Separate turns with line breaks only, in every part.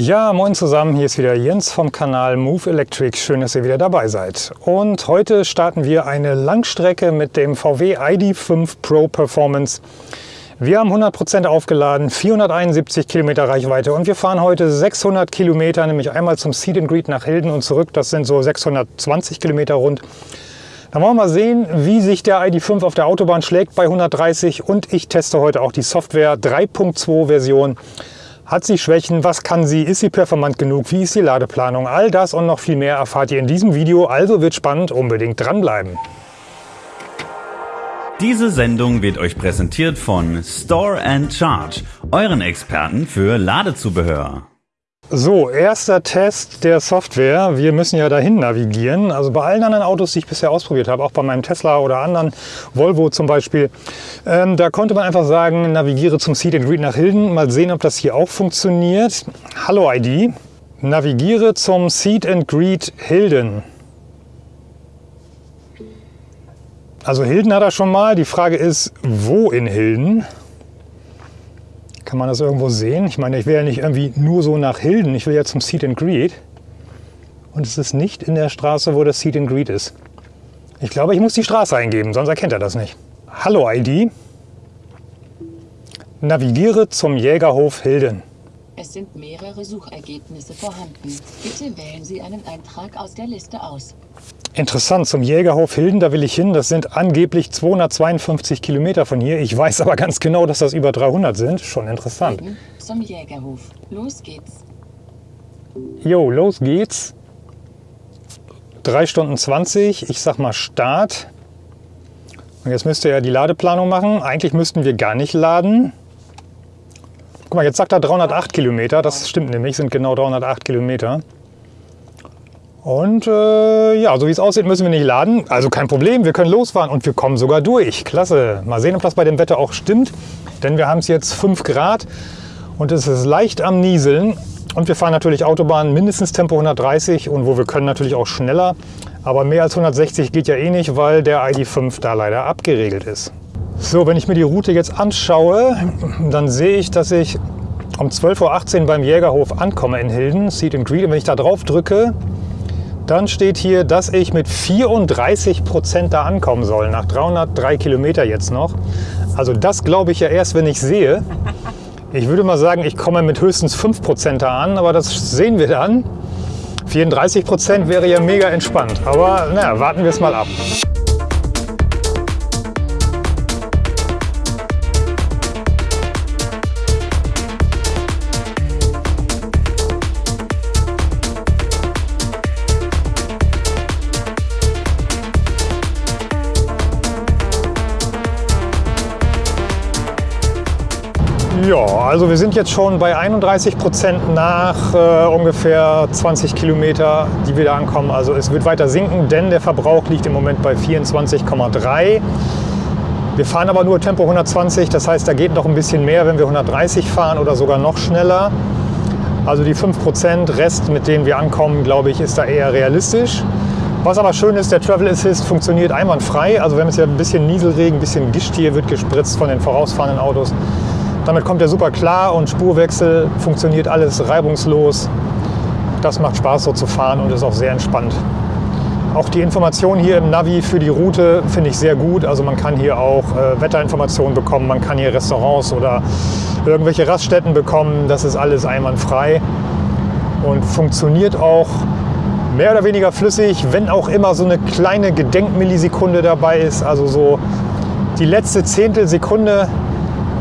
Ja, moin zusammen, hier ist wieder Jens vom Kanal Move Electric. Schön, dass ihr wieder dabei seid. Und heute starten wir eine Langstrecke mit dem VW ID.5 Pro Performance. Wir haben 100% aufgeladen, 471 Kilometer Reichweite und wir fahren heute 600 Kilometer, nämlich einmal zum Seed and Greet nach Hilden und zurück. Das sind so 620 Kilometer rund. Dann wollen wir mal sehen, wie sich der ID.5 auf der Autobahn schlägt bei 130 und ich teste heute auch die Software 3.2 Version. Hat sie Schwächen? Was kann sie? Ist sie performant genug? Wie ist die Ladeplanung? All das und noch viel mehr erfahrt ihr in diesem Video, also wird spannend, unbedingt dranbleiben.
Diese Sendung wird euch präsentiert von Store and Charge, euren Experten für Ladezubehör.
So, erster Test der Software. Wir müssen ja dahin navigieren. Also bei allen anderen Autos, die ich bisher ausprobiert habe, auch bei meinem Tesla oder anderen, Volvo zum Beispiel, ähm, da konnte man einfach sagen, navigiere zum Seat and Greet nach Hilden. Mal sehen, ob das hier auch funktioniert. Hallo ID, navigiere zum Seat and Greet Hilden. Also Hilden hat er schon mal. Die Frage ist, wo in Hilden? Kann man das irgendwo sehen? Ich meine, ich will ja nicht irgendwie nur so nach Hilden. Ich will ja zum Seat and Greet. Und es ist nicht in der Straße, wo das Seat and Greet ist. Ich glaube, ich muss die Straße eingeben, sonst erkennt er das nicht. Hallo ID. Navigiere zum Jägerhof Hilden.
Es sind mehrere Suchergebnisse vorhanden. Bitte wählen Sie einen Eintrag aus der Liste aus.
Interessant, zum Jägerhof Hilden, da will ich hin. Das sind angeblich 252 Kilometer von hier. Ich weiß aber ganz genau, dass das über 300 sind. Schon interessant.
Hilden zum Jägerhof. Los geht's.
Jo, los geht's. 3 Stunden 20. Ich sag mal Start. Und jetzt müsst ihr ja die Ladeplanung machen. Eigentlich müssten wir gar nicht laden. Guck mal, jetzt sagt er 308 Kilometer. Das stimmt nämlich, sind genau 308 Kilometer. Und äh, ja, so wie es aussieht, müssen wir nicht laden. Also kein Problem, wir können losfahren und wir kommen sogar durch. Klasse. Mal sehen, ob das bei dem Wetter auch stimmt. Denn wir haben es jetzt 5 Grad und es ist leicht am Nieseln. Und wir fahren natürlich Autobahn mindestens Tempo 130 und wo wir können natürlich auch schneller. Aber mehr als 160 geht ja eh nicht, weil der ID.5 da leider abgeregelt ist. So, wenn ich mir die Route jetzt anschaue, dann sehe ich, dass ich um 12.18 Uhr beim Jägerhof ankomme in Hilden, Seat and Greet. Und wenn ich da drauf drücke, dann steht hier, dass ich mit 34 Prozent da ankommen soll, nach 303 Kilometer jetzt noch. Also das glaube ich ja erst, wenn ich sehe. Ich würde mal sagen, ich komme mit höchstens 5 Prozent da an, aber das sehen wir dann. 34 Prozent wäre ja mega entspannt, aber naja, warten wir es mal ab. Ja, also wir sind jetzt schon bei 31 Prozent nach äh, ungefähr 20 Kilometer, die wir da ankommen. Also es wird weiter sinken, denn der Verbrauch liegt im Moment bei 24,3. Wir fahren aber nur Tempo 120, das heißt, da geht noch ein bisschen mehr, wenn wir 130 fahren oder sogar noch schneller. Also die 5% Rest, mit denen wir ankommen, glaube ich, ist da eher realistisch. Was aber schön ist, der Travel Assist funktioniert einwandfrei. Also wir haben jetzt ja ein bisschen Nieselregen, ein bisschen Gischt hier wird gespritzt von den vorausfahrenden Autos. Damit kommt er super klar und Spurwechsel funktioniert alles reibungslos. Das macht Spaß so zu fahren und ist auch sehr entspannt. Auch die Information hier im Navi für die Route finde ich sehr gut. Also man kann hier auch äh, Wetterinformationen bekommen, man kann hier Restaurants oder irgendwelche Raststätten bekommen. Das ist alles einwandfrei und funktioniert auch mehr oder weniger flüssig, wenn auch immer so eine kleine Gedenkmillisekunde dabei ist. Also so die letzte Zehntelsekunde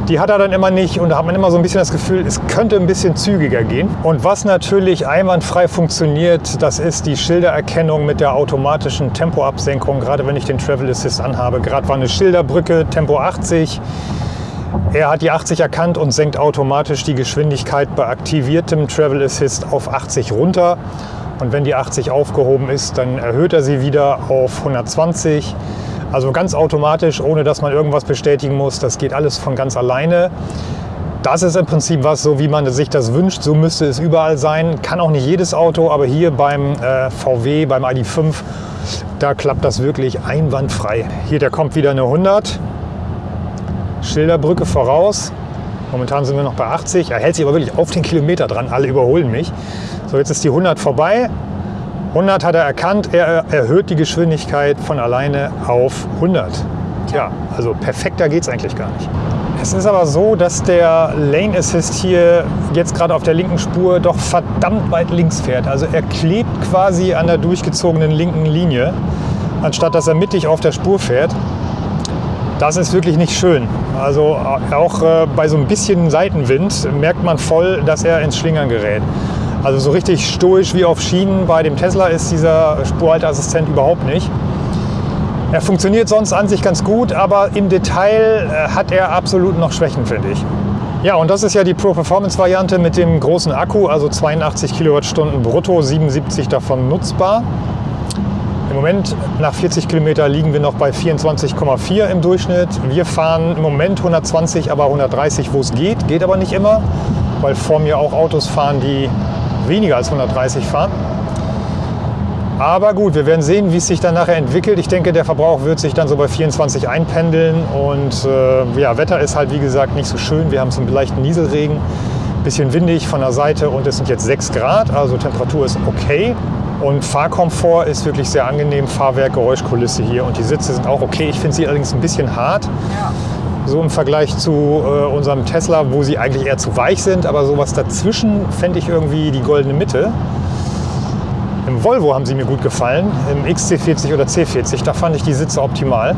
die hat er dann immer nicht und da hat man immer so ein bisschen das Gefühl, es könnte ein bisschen zügiger gehen. Und was natürlich einwandfrei funktioniert, das ist die Schildererkennung mit der automatischen Tempoabsenkung, gerade wenn ich den Travel Assist anhabe. Gerade war eine Schilderbrücke, Tempo 80. Er hat die 80 erkannt und senkt automatisch die Geschwindigkeit bei aktiviertem Travel Assist auf 80 runter. Und wenn die 80 aufgehoben ist, dann erhöht er sie wieder auf 120. Also ganz automatisch, ohne dass man irgendwas bestätigen muss. Das geht alles von ganz alleine. Das ist im Prinzip was, so wie man sich das wünscht. So müsste es überall sein. Kann auch nicht jedes Auto, aber hier beim äh, VW, beim ID.5, da klappt das wirklich einwandfrei. Hier, der kommt wieder eine 100. Schilderbrücke voraus. Momentan sind wir noch bei 80. Er hält sich aber wirklich auf den Kilometer dran. Alle überholen mich. So, jetzt ist die 100 vorbei. 100 hat er erkannt. Er erhöht die Geschwindigkeit von alleine auf 100. Tja, also perfekter geht es eigentlich gar nicht. Es ist aber so, dass der Lane Assist hier jetzt gerade auf der linken Spur doch verdammt weit links fährt. Also er klebt quasi an der durchgezogenen linken Linie, anstatt dass er mittig auf der Spur fährt. Das ist wirklich nicht schön. Also auch äh, bei so ein bisschen Seitenwind merkt man voll, dass er ins Schlingern gerät. Also so richtig stoisch wie auf Schienen bei dem Tesla ist dieser Spurhalteassistent überhaupt nicht. Er funktioniert sonst an sich ganz gut, aber im Detail äh, hat er absolut noch Schwächen, finde ich. Ja, und das ist ja die Pro Performance Variante mit dem großen Akku, also 82 Kilowattstunden brutto, 77 davon nutzbar. Im Moment nach 40 Kilometer liegen wir noch bei 24,4 im Durchschnitt. Wir fahren im Moment 120, aber 130, wo es geht. Geht aber nicht immer, weil vor mir auch Autos fahren, die weniger als 130 fahren. Aber gut, wir werden sehen, wie es sich dann nachher entwickelt. Ich denke, der Verbrauch wird sich dann so bei 24 einpendeln. Und äh, ja, Wetter ist halt wie gesagt nicht so schön. Wir haben so einen leichten Nieselregen, bisschen windig von der Seite und es sind jetzt 6 Grad, also Temperatur ist okay. Und Fahrkomfort ist wirklich sehr angenehm. Fahrwerk, Geräuschkulisse hier und die Sitze sind auch okay. Ich finde sie allerdings ein bisschen hart. Ja. So im Vergleich zu äh, unserem Tesla, wo sie eigentlich eher zu weich sind. Aber sowas dazwischen fände ich irgendwie die goldene Mitte. Im Volvo haben sie mir gut gefallen, im XC40 oder C40, da fand ich die Sitze optimal.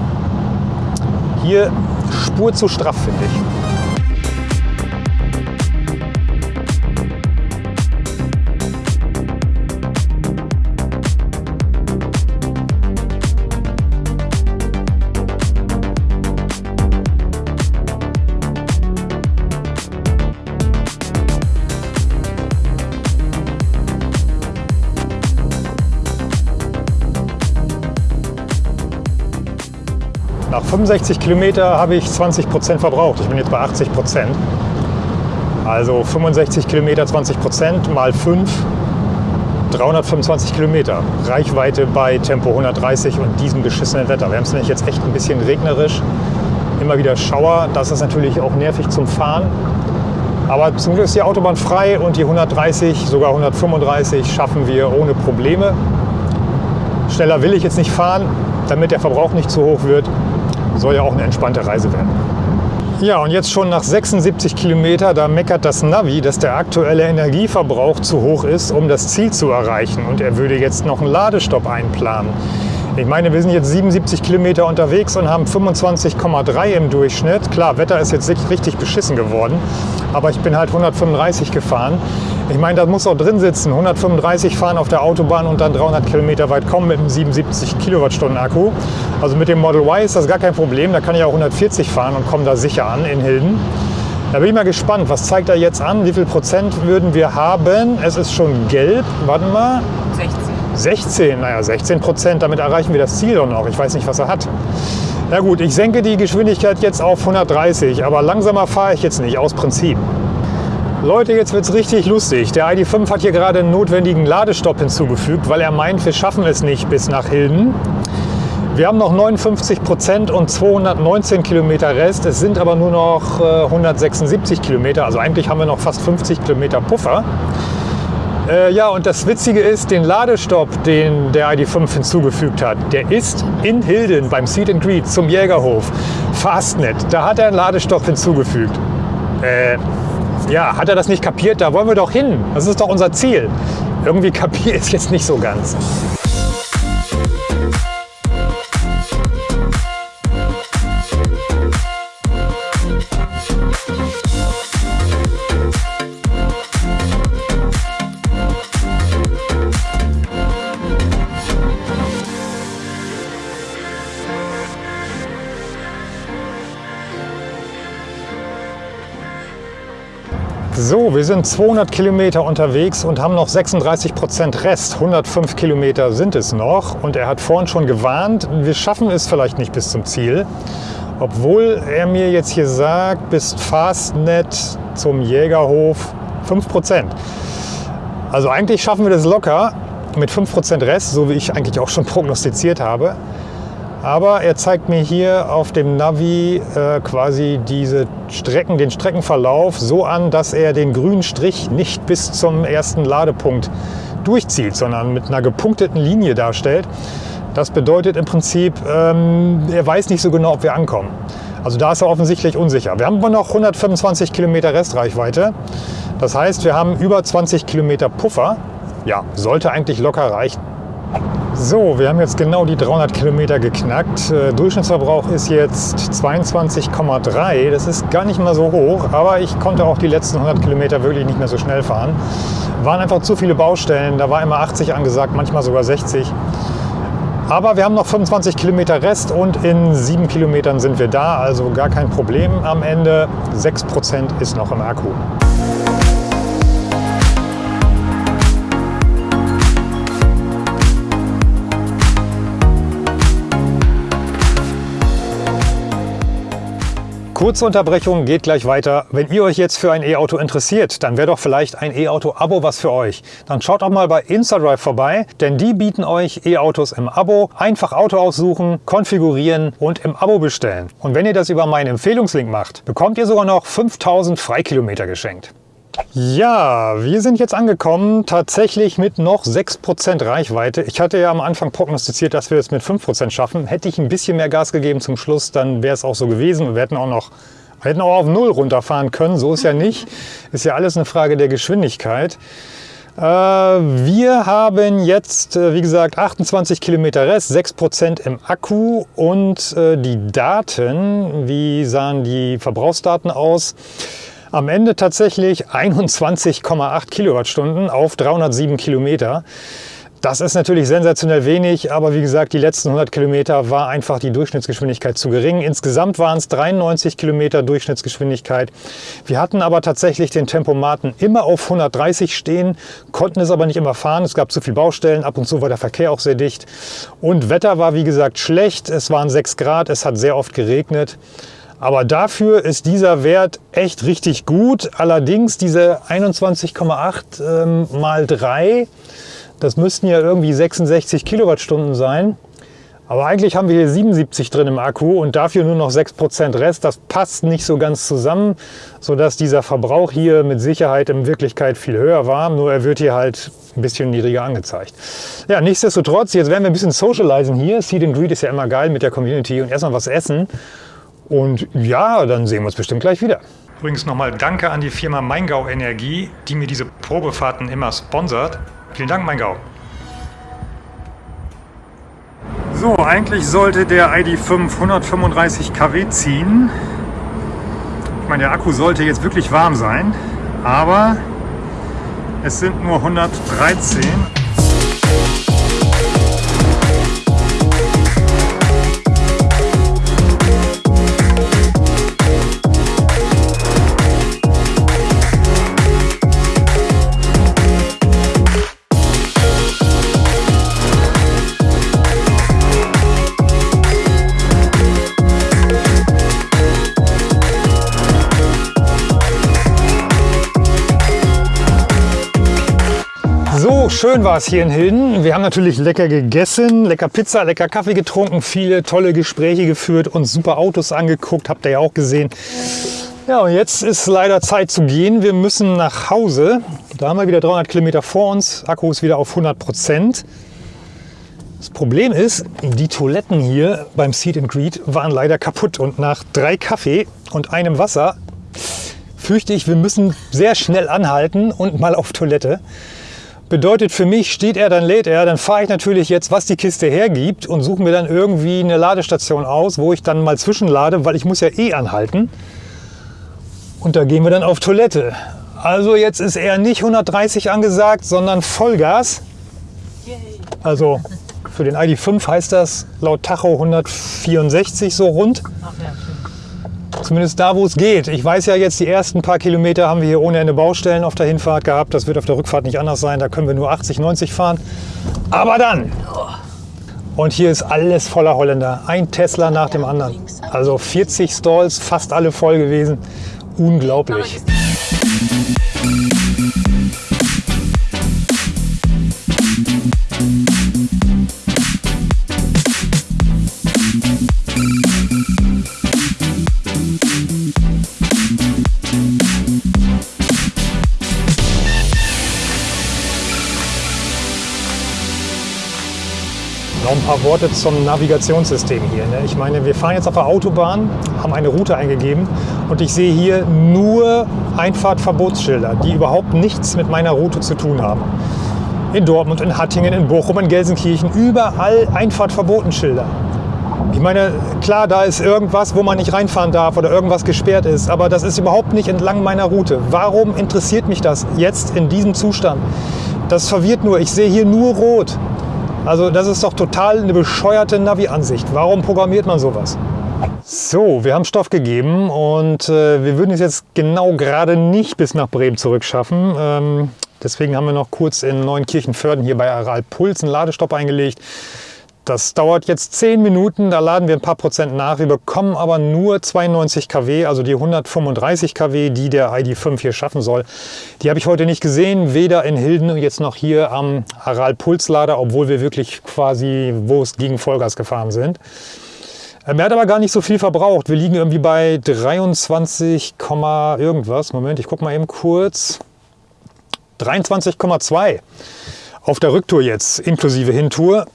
Hier Spur zu straff, finde ich. 65 Kilometer habe ich 20 Prozent verbraucht. Ich bin jetzt bei 80 Prozent. Also 65 Kilometer, 20 Prozent mal 5, 325 Kilometer. Reichweite bei Tempo 130 und diesem beschissenen Wetter. Wir haben es nämlich jetzt echt ein bisschen regnerisch. Immer wieder Schauer. Das ist natürlich auch nervig zum Fahren. Aber zum Glück ist die Autobahn frei und die 130, sogar 135 schaffen wir ohne Probleme. Schneller will ich jetzt nicht fahren, damit der Verbrauch nicht zu hoch wird soll ja auch eine entspannte Reise werden. Ja, und jetzt schon nach 76 Kilometer, da meckert das Navi, dass der aktuelle Energieverbrauch zu hoch ist, um das Ziel zu erreichen. Und er würde jetzt noch einen Ladestopp einplanen. Ich meine, wir sind jetzt 77 Kilometer unterwegs und haben 25,3 im Durchschnitt. Klar, Wetter ist jetzt richtig beschissen geworden, aber ich bin halt 135 gefahren. Ich meine, da muss auch drin sitzen. 135 fahren auf der Autobahn und dann 300 Kilometer weit kommen mit einem 77 Kilowattstunden Akku. Also mit dem Model Y ist das gar kein Problem. Da kann ich auch 140 fahren und komme da sicher an in Hilden. Da bin ich mal gespannt, was zeigt er jetzt an? Wie viel Prozent würden wir haben? Es ist schon gelb. Warten wir.
16.
16, naja, 16 Prozent. Damit erreichen wir das Ziel doch noch. Ich weiß nicht, was er hat. Na gut, ich senke die Geschwindigkeit jetzt auf 130, aber langsamer fahre ich jetzt nicht, aus Prinzip. Leute, jetzt wird es richtig lustig. Der ID.5 hat hier gerade einen notwendigen Ladestopp hinzugefügt, weil er meint, wir schaffen es nicht bis nach Hilden. Wir haben noch 59 Prozent und 219 Kilometer Rest. Es sind aber nur noch 176 äh, Kilometer. Also eigentlich haben wir noch fast 50 Kilometer Puffer. Äh, ja, und das Witzige ist, den Ladestopp, den der ID.5 hinzugefügt hat, der ist in Hilden beim Seat and Greet zum Jägerhof. Fastnet, da hat er einen Ladestopp hinzugefügt. Äh, ja, hat er das nicht kapiert? Da wollen wir doch hin. Das ist doch unser Ziel. Irgendwie kapiert es jetzt nicht so ganz. So, wir sind 200 Kilometer unterwegs und haben noch 36 Prozent Rest. 105 Kilometer sind es noch. Und er hat vorhin schon gewarnt, wir schaffen es vielleicht nicht bis zum Ziel. Obwohl er mir jetzt hier sagt, bis Fastnet zum Jägerhof 5 Prozent. Also eigentlich schaffen wir das locker mit 5 Prozent Rest, so wie ich eigentlich auch schon prognostiziert habe. Aber er zeigt mir hier auf dem Navi äh, quasi diese Strecken, den Streckenverlauf so an, dass er den grünen Strich nicht bis zum ersten Ladepunkt durchzieht, sondern mit einer gepunkteten Linie darstellt. Das bedeutet im Prinzip, ähm, er weiß nicht so genau, ob wir ankommen. Also da ist er offensichtlich unsicher. Wir haben aber noch 125 Kilometer Restreichweite. Das heißt, wir haben über 20 Kilometer Puffer. Ja, sollte eigentlich locker reichen. So, wir haben jetzt genau die 300 Kilometer geknackt. Äh, Durchschnittsverbrauch ist jetzt 22,3. Das ist gar nicht mal so hoch, aber ich konnte auch die letzten 100 Kilometer wirklich nicht mehr so schnell fahren. Waren einfach zu viele Baustellen, da war immer 80 angesagt, manchmal sogar 60. Aber wir haben noch 25 Kilometer Rest und in 7 Kilometern sind wir da, also gar kein Problem am Ende. 6% ist noch im Akku. Kurze Unterbrechung, geht gleich weiter. Wenn ihr euch jetzt für ein E-Auto interessiert, dann wäre doch vielleicht ein E-Auto-Abo was für euch. Dann schaut auch mal bei InstaDrive vorbei, denn die bieten euch E-Autos im Abo. Einfach Auto aussuchen, konfigurieren und im Abo bestellen. Und wenn ihr das über meinen Empfehlungslink macht, bekommt ihr sogar noch 5000 Freikilometer geschenkt. Ja, wir sind jetzt angekommen, tatsächlich mit noch 6% Reichweite. Ich hatte ja am Anfang prognostiziert, dass wir es mit 5% schaffen. Hätte ich ein bisschen mehr Gas gegeben zum Schluss, dann wäre es auch so gewesen. Wir hätten auch noch wir hätten auch auf Null runterfahren können, so ist ja nicht. Ist ja alles eine Frage der Geschwindigkeit. Äh, wir haben jetzt, äh, wie gesagt, 28 Kilometer Rest, 6% im Akku und äh, die Daten, wie sahen die Verbrauchsdaten aus? Am Ende tatsächlich 21,8 Kilowattstunden auf 307 Kilometer. Das ist natürlich sensationell wenig, aber wie gesagt, die letzten 100 Kilometer war einfach die Durchschnittsgeschwindigkeit zu gering. Insgesamt waren es 93 Kilometer Durchschnittsgeschwindigkeit. Wir hatten aber tatsächlich den Tempomaten immer auf 130 stehen, konnten es aber nicht immer fahren. Es gab zu viele Baustellen, ab und zu war der Verkehr auch sehr dicht. Und Wetter war wie gesagt schlecht, es waren 6 Grad, es hat sehr oft geregnet. Aber dafür ist dieser Wert echt richtig gut. Allerdings diese 21,8 ähm, mal 3, das müssten ja irgendwie 66 Kilowattstunden sein. Aber eigentlich haben wir hier 77 drin im Akku und dafür nur noch 6% Rest. Das passt nicht so ganz zusammen, sodass dieser Verbrauch hier mit Sicherheit in Wirklichkeit viel höher war. Nur er wird hier halt ein bisschen niedriger angezeigt. Ja, nichtsdestotrotz, jetzt werden wir ein bisschen socialisen hier. Seed and Greed ist ja immer geil mit der Community und erstmal was essen. Und ja, dann sehen wir uns bestimmt gleich wieder. Übrigens nochmal Danke an die Firma Maingau Energie, die mir diese Probefahrten immer sponsert. Vielen Dank, Maingau. So, eigentlich sollte der ID5 135 kW ziehen. Ich meine, der Akku sollte jetzt wirklich warm sein, aber es sind nur 113. schön war es hier in Hilden. Wir haben natürlich lecker gegessen, lecker Pizza, lecker Kaffee getrunken, viele tolle Gespräche geführt und super Autos angeguckt, habt ihr ja auch gesehen. Ja, und jetzt ist leider Zeit zu gehen. Wir müssen nach Hause. Da haben wir wieder 300 Kilometer vor uns. Akku ist wieder auf 100 Prozent. Das Problem ist, die Toiletten hier beim Seat and Greet waren leider kaputt und nach drei Kaffee und einem Wasser fürchte ich, wir müssen sehr schnell anhalten und mal auf Toilette. Bedeutet für mich, steht er, dann lädt er, dann fahre ich natürlich jetzt, was die Kiste hergibt und suche mir dann irgendwie eine Ladestation aus, wo ich dann mal zwischenlade, weil ich muss ja eh anhalten. Und da gehen wir dann auf Toilette. Also jetzt ist er nicht 130 angesagt, sondern Vollgas. Also für den ID5 heißt das laut Tacho 164 so rund. Ach ja, Zumindest da, wo es geht. Ich weiß ja jetzt, die ersten paar Kilometer haben wir hier ohne Ende Baustellen auf der Hinfahrt gehabt. Das wird auf der Rückfahrt nicht anders sein. Da können wir nur 80, 90 fahren. Aber dann! Und hier ist alles voller Holländer. Ein Tesla nach dem anderen. Also 40 Stalls, fast alle voll gewesen. Unglaublich. Worte zum Navigationssystem hier. Ne? Ich meine, wir fahren jetzt auf der Autobahn, haben eine Route eingegeben und ich sehe hier nur Einfahrtverbotsschilder, die überhaupt nichts mit meiner Route zu tun haben. In Dortmund, in Hattingen, in Bochum, in Gelsenkirchen, überall Einfahrtverbotenschilder. Ich meine, klar, da ist irgendwas, wo man nicht reinfahren darf oder irgendwas gesperrt ist, aber das ist überhaupt nicht entlang meiner Route. Warum interessiert mich das jetzt in diesem Zustand? Das verwirrt nur. Ich sehe hier nur rot. Also das ist doch total eine bescheuerte Navi-Ansicht. Warum programmiert man sowas? So, wir haben Stoff gegeben und äh, wir würden es jetzt genau gerade nicht bis nach Bremen zurückschaffen. Ähm, deswegen haben wir noch kurz in Neunkirchenförden hier bei Aral Puls einen Ladestopp eingelegt. Das dauert jetzt 10 Minuten, da laden wir ein paar Prozent nach. Wir bekommen aber nur 92 kW, also die 135 kW, die der ID.5 hier schaffen soll. Die habe ich heute nicht gesehen, weder in Hilden jetzt noch hier am Aral Pulslader, obwohl wir wirklich quasi, wo es gegen Vollgas gefahren sind. Er hat aber gar nicht so viel verbraucht. Wir liegen irgendwie bei 23, irgendwas. Moment, ich gucke mal eben kurz. 23,2 auf der Rücktour jetzt, inklusive Hintour.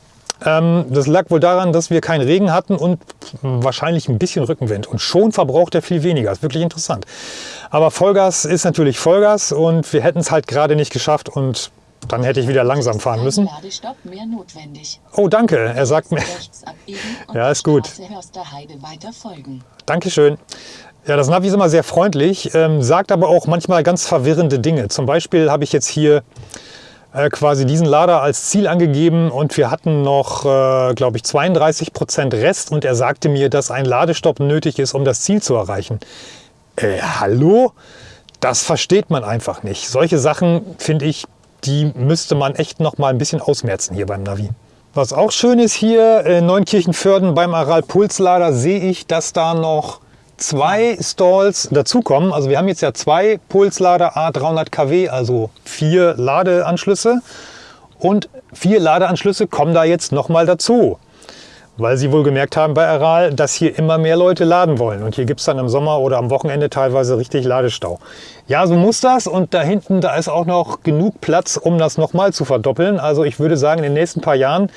Ähm, das lag wohl daran, dass wir keinen Regen hatten und wahrscheinlich ein bisschen Rückenwind. Und schon verbraucht er viel weniger. Das ist wirklich interessant. Aber Vollgas ist natürlich Vollgas und wir hätten es halt gerade nicht geschafft und dann hätte ich wieder langsam fahren müssen. Oh, danke. Er sagt mir. Ja, ist gut. Dankeschön. Ja, das Navi ist immer sehr freundlich, ähm, sagt aber auch manchmal ganz verwirrende Dinge. Zum Beispiel habe ich jetzt hier äh, quasi diesen Lader als Ziel angegeben und wir hatten noch, äh, glaube ich, 32 Prozent Rest und er sagte mir, dass ein Ladestopp nötig ist, um das Ziel zu erreichen. Äh, hallo? Das versteht man einfach nicht. Solche Sachen, finde ich, die müsste man echt noch mal ein bisschen ausmerzen hier beim Navi. Was auch schön ist hier in Neunkirchenförden beim Aral Pulslader sehe ich, dass da noch zwei Stalls dazukommen. Also wir haben jetzt ja zwei Pulslader A300 kW, also vier Ladeanschlüsse. Und vier Ladeanschlüsse kommen da jetzt nochmal dazu. Weil sie wohl gemerkt haben bei Aral, dass hier immer mehr Leute laden wollen. Und hier gibt es dann im Sommer oder am Wochenende teilweise richtig Ladestau. Ja, so muss das. Und da hinten, da ist auch noch genug Platz, um das nochmal zu verdoppeln. Also ich würde sagen, in den nächsten paar Jahren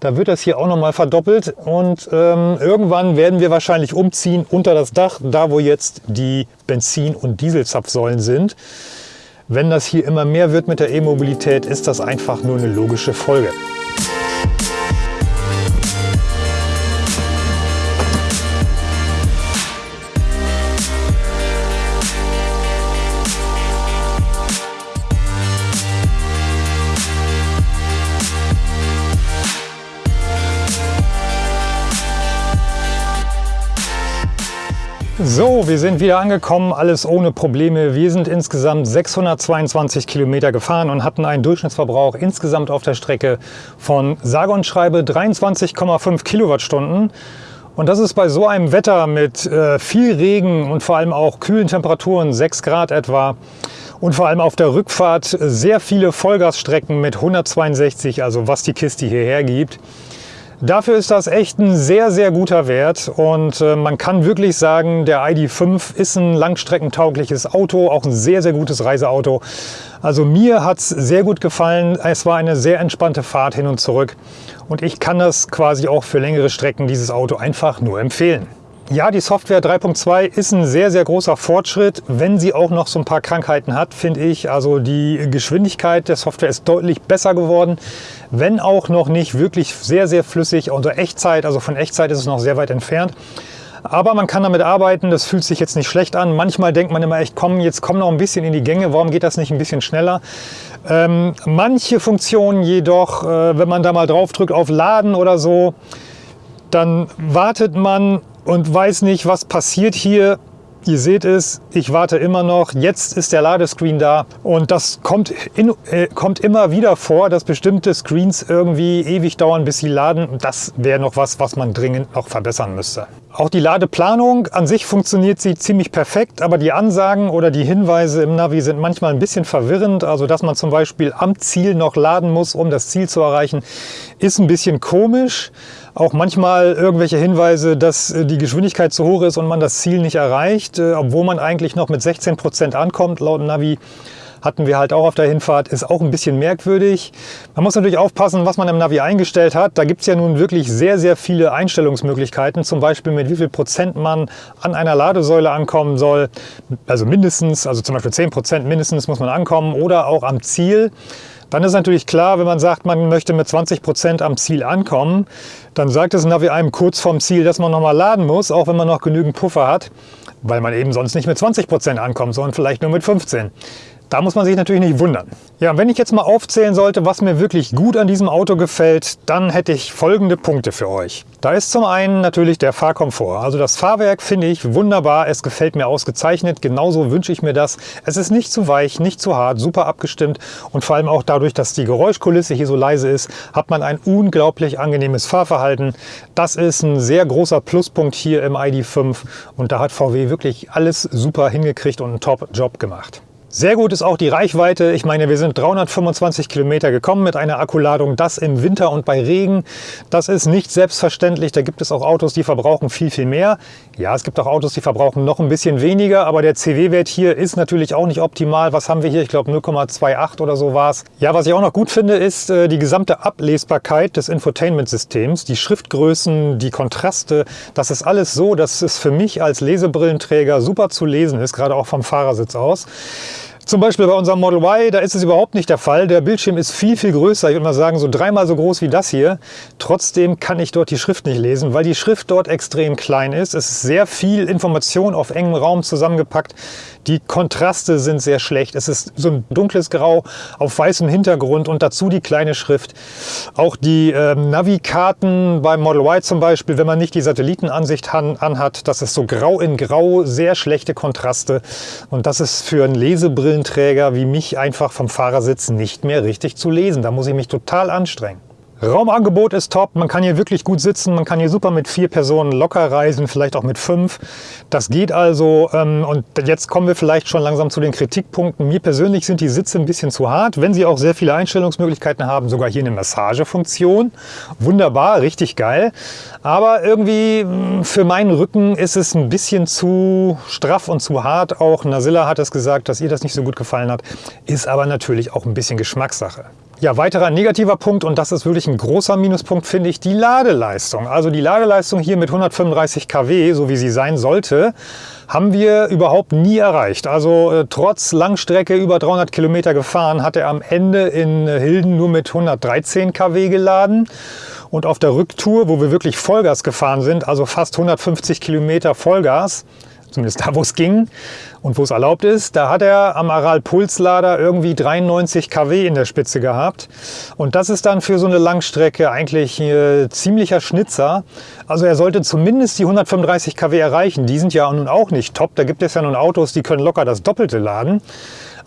da wird das hier auch nochmal verdoppelt und ähm, irgendwann werden wir wahrscheinlich umziehen unter das Dach, da wo jetzt die Benzin- und Dieselzapfsäulen sind. Wenn das hier immer mehr wird mit der E-Mobilität, ist das einfach nur eine logische Folge. So, wir sind wieder angekommen, alles ohne Probleme. Wir sind insgesamt 622 Kilometer gefahren und hatten einen Durchschnittsverbrauch insgesamt auf der Strecke von sage und schreibe 23,5 Kilowattstunden. Und das ist bei so einem Wetter mit äh, viel Regen und vor allem auch kühlen Temperaturen, 6 Grad etwa, und vor allem auf der Rückfahrt sehr viele Vollgasstrecken mit 162, also was die Kiste hierher gibt. Dafür ist das echt ein sehr, sehr guter Wert und äh, man kann wirklich sagen, der ID.5 ist ein langstreckentaugliches Auto, auch ein sehr, sehr gutes Reiseauto. Also mir hat es sehr gut gefallen. Es war eine sehr entspannte Fahrt hin und zurück und ich kann das quasi auch für längere Strecken, dieses Auto, einfach nur empfehlen. Ja, die Software 3.2 ist ein sehr, sehr großer Fortschritt, wenn sie auch noch so ein paar Krankheiten hat, finde ich. Also die Geschwindigkeit der Software ist deutlich besser geworden, wenn auch noch nicht wirklich sehr, sehr flüssig unter Echtzeit. Also von Echtzeit ist es noch sehr weit entfernt. Aber man kann damit arbeiten, das fühlt sich jetzt nicht schlecht an. Manchmal denkt man immer echt, komm, jetzt komm noch ein bisschen in die Gänge, warum geht das nicht ein bisschen schneller? Ähm, manche Funktionen jedoch, äh, wenn man da mal drauf drückt auf Laden oder so, dann wartet man und weiß nicht, was passiert hier. Ihr seht es, ich warte immer noch. Jetzt ist der Ladescreen da und das kommt, in, äh, kommt immer wieder vor, dass bestimmte Screens irgendwie ewig dauern, bis sie laden. Das wäre noch was, was man dringend noch verbessern müsste. Auch die Ladeplanung an sich funktioniert sie ziemlich perfekt, aber die Ansagen oder die Hinweise im Navi sind manchmal ein bisschen verwirrend. Also dass man zum Beispiel am Ziel noch laden muss, um das Ziel zu erreichen, ist ein bisschen komisch. Auch manchmal irgendwelche Hinweise, dass äh, die Geschwindigkeit zu hoch ist und man das Ziel nicht erreicht, äh, obwohl man eigentlich noch mit 16 Prozent ankommt laut Navi. Hatten wir halt auch auf der Hinfahrt, ist auch ein bisschen merkwürdig. Man muss natürlich aufpassen, was man im Navi eingestellt hat. Da gibt es ja nun wirklich sehr, sehr viele Einstellungsmöglichkeiten. Zum Beispiel mit wie viel Prozent man an einer Ladesäule ankommen soll. Also mindestens, also zum Beispiel 10 Prozent mindestens muss man ankommen oder auch am Ziel. Dann ist natürlich klar, wenn man sagt, man möchte mit 20 Prozent am Ziel ankommen, dann sagt es Navi einem kurz vorm Ziel, dass man nochmal laden muss, auch wenn man noch genügend Puffer hat, weil man eben sonst nicht mit 20 Prozent ankommt, sondern vielleicht nur mit 15. Da muss man sich natürlich nicht wundern. Ja, wenn ich jetzt mal aufzählen sollte, was mir wirklich gut an diesem Auto gefällt, dann hätte ich folgende Punkte für euch. Da ist zum einen natürlich der Fahrkomfort. Also das Fahrwerk finde ich wunderbar, es gefällt mir ausgezeichnet, genauso wünsche ich mir das. Es ist nicht zu weich, nicht zu hart, super abgestimmt und vor allem auch dadurch, dass die Geräuschkulisse hier so leise ist, hat man ein unglaublich angenehmes Fahrverhalten. Das ist ein sehr großer Pluspunkt hier im ID.5 und da hat VW wirklich alles super hingekriegt und einen Top-Job gemacht. Sehr gut ist auch die Reichweite. Ich meine, wir sind 325 Kilometer gekommen mit einer Akkuladung. Das im Winter und bei Regen. Das ist nicht selbstverständlich. Da gibt es auch Autos, die verbrauchen viel, viel mehr. Ja, es gibt auch Autos, die verbrauchen noch ein bisschen weniger. Aber der CW-Wert hier ist natürlich auch nicht optimal. Was haben wir hier? Ich glaube 0,28 oder so war es. Ja, was ich auch noch gut finde, ist äh, die gesamte Ablesbarkeit des Infotainment-Systems. Die Schriftgrößen, die Kontraste. Das ist alles so, dass es für mich als Lesebrillenträger super zu lesen ist. Gerade auch vom Fahrersitz aus. Zum Beispiel bei unserem Model Y, da ist es überhaupt nicht der Fall. Der Bildschirm ist viel, viel größer. Ich würde mal sagen, so dreimal so groß wie das hier. Trotzdem kann ich dort die Schrift nicht lesen, weil die Schrift dort extrem klein ist. Es ist sehr viel Information auf engem Raum zusammengepackt. Die Kontraste sind sehr schlecht. Es ist so ein dunkles Grau auf weißem Hintergrund und dazu die kleine Schrift. Auch die äh, Navi-Karten beim Model Y zum Beispiel, wenn man nicht die Satellitenansicht anhat, das ist so grau in grau, sehr schlechte Kontraste. Und das ist für einen Lesebrillen Brillenträger wie mich einfach vom Fahrersitz nicht mehr richtig zu lesen. Da muss ich mich total anstrengen. Raumangebot ist top, man kann hier wirklich gut sitzen, man kann hier super mit vier Personen locker reisen, vielleicht auch mit fünf. Das geht also ähm, und jetzt kommen wir vielleicht schon langsam zu den Kritikpunkten. Mir persönlich sind die Sitze ein bisschen zu hart, wenn sie auch sehr viele Einstellungsmöglichkeiten haben, sogar hier eine Massagefunktion. Wunderbar, richtig geil. Aber irgendwie hm, für meinen Rücken ist es ein bisschen zu straff und zu hart. Auch Nasilla hat es gesagt, dass ihr das nicht so gut gefallen hat. Ist aber natürlich auch ein bisschen Geschmackssache. Ja, weiterer negativer Punkt, und das ist wirklich ein großer Minuspunkt, finde ich, die Ladeleistung. Also die Ladeleistung hier mit 135 kW, so wie sie sein sollte, haben wir überhaupt nie erreicht. Also äh, trotz Langstrecke über 300 Kilometer gefahren, hat er am Ende in Hilden nur mit 113 kW geladen. Und auf der Rücktour, wo wir wirklich Vollgas gefahren sind, also fast 150 Kilometer Vollgas, zumindest da, wo es ging und wo es erlaubt ist. Da hat er am Aral Pulslader irgendwie 93 kW in der Spitze gehabt. Und das ist dann für so eine Langstrecke eigentlich äh, ziemlicher Schnitzer. Also er sollte zumindest die 135 kW erreichen. Die sind ja nun auch nicht top. Da gibt es ja nun Autos, die können locker das Doppelte laden.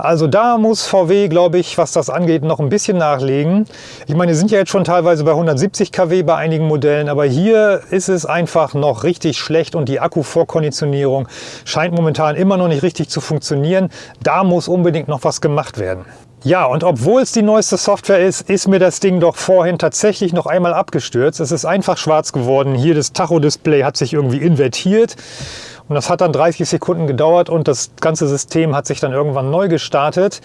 Also da muss VW, glaube ich, was das angeht, noch ein bisschen nachlegen. Ich meine, sind ja jetzt schon teilweise bei 170 kW bei einigen Modellen, aber hier ist es einfach noch richtig schlecht und die Akkuvorkonditionierung scheint momentan immer noch nicht richtig zu funktionieren. Da muss unbedingt noch was gemacht werden. Ja, und obwohl es die neueste Software ist, ist mir das Ding doch vorhin tatsächlich noch einmal abgestürzt. Es ist einfach schwarz geworden. Hier das Tacho-Display hat sich irgendwie invertiert. Und das hat dann 30 Sekunden gedauert und das ganze System hat sich dann irgendwann neu gestartet.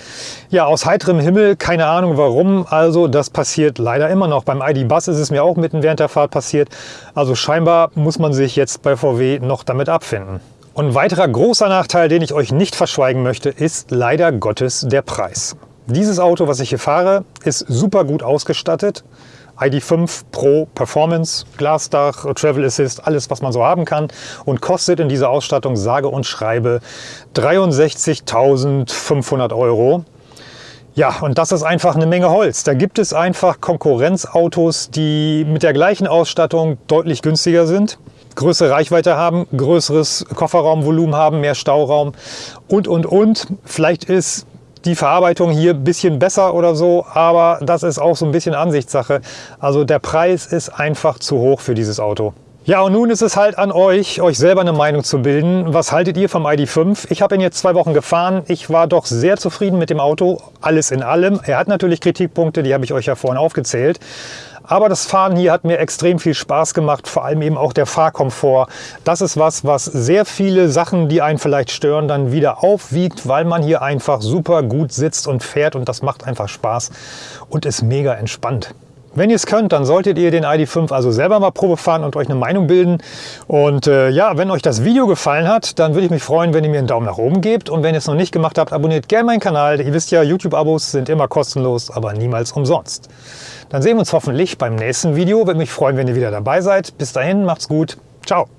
Ja, aus heiterem Himmel, keine Ahnung warum. Also das passiert leider immer noch. Beim ID Bus ist es mir auch mitten während der Fahrt passiert. Also scheinbar muss man sich jetzt bei VW noch damit abfinden. Und ein weiterer großer Nachteil, den ich euch nicht verschweigen möchte, ist leider Gottes der Preis. Dieses Auto, was ich hier fahre, ist super gut ausgestattet. ID5 Pro Performance, Glasdach, Travel Assist, alles was man so haben kann und kostet in dieser Ausstattung sage und schreibe 63.500 Euro. Ja, und das ist einfach eine Menge Holz. Da gibt es einfach Konkurrenzautos, die mit der gleichen Ausstattung deutlich günstiger sind, größere Reichweite haben, größeres Kofferraumvolumen haben, mehr Stauraum und, und, und. Vielleicht ist die Verarbeitung hier ein bisschen besser oder so, aber das ist auch so ein bisschen Ansichtssache. Also der Preis ist einfach zu hoch für dieses Auto. Ja, und nun ist es halt an euch, euch selber eine Meinung zu bilden. Was haltet ihr vom ID.5? Ich habe ihn jetzt zwei Wochen gefahren. Ich war doch sehr zufrieden mit dem Auto, alles in allem. Er hat natürlich Kritikpunkte, die habe ich euch ja vorhin aufgezählt. Aber das Fahren hier hat mir extrem viel Spaß gemacht, vor allem eben auch der Fahrkomfort. Das ist was, was sehr viele Sachen, die einen vielleicht stören, dann wieder aufwiegt, weil man hier einfach super gut sitzt und fährt und das macht einfach Spaß und ist mega entspannt. Wenn ihr es könnt, dann solltet ihr den ID.5 also selber mal Probe fahren und euch eine Meinung bilden. Und äh, ja, wenn euch das Video gefallen hat, dann würde ich mich freuen, wenn ihr mir einen Daumen nach oben gebt. Und wenn ihr es noch nicht gemacht habt, abonniert gerne meinen Kanal. Ihr wisst ja, YouTube-Abos sind immer kostenlos, aber niemals umsonst. Dann sehen wir uns hoffentlich beim nächsten Video. Würde mich freuen, wenn ihr wieder dabei seid. Bis dahin, macht's gut. Ciao.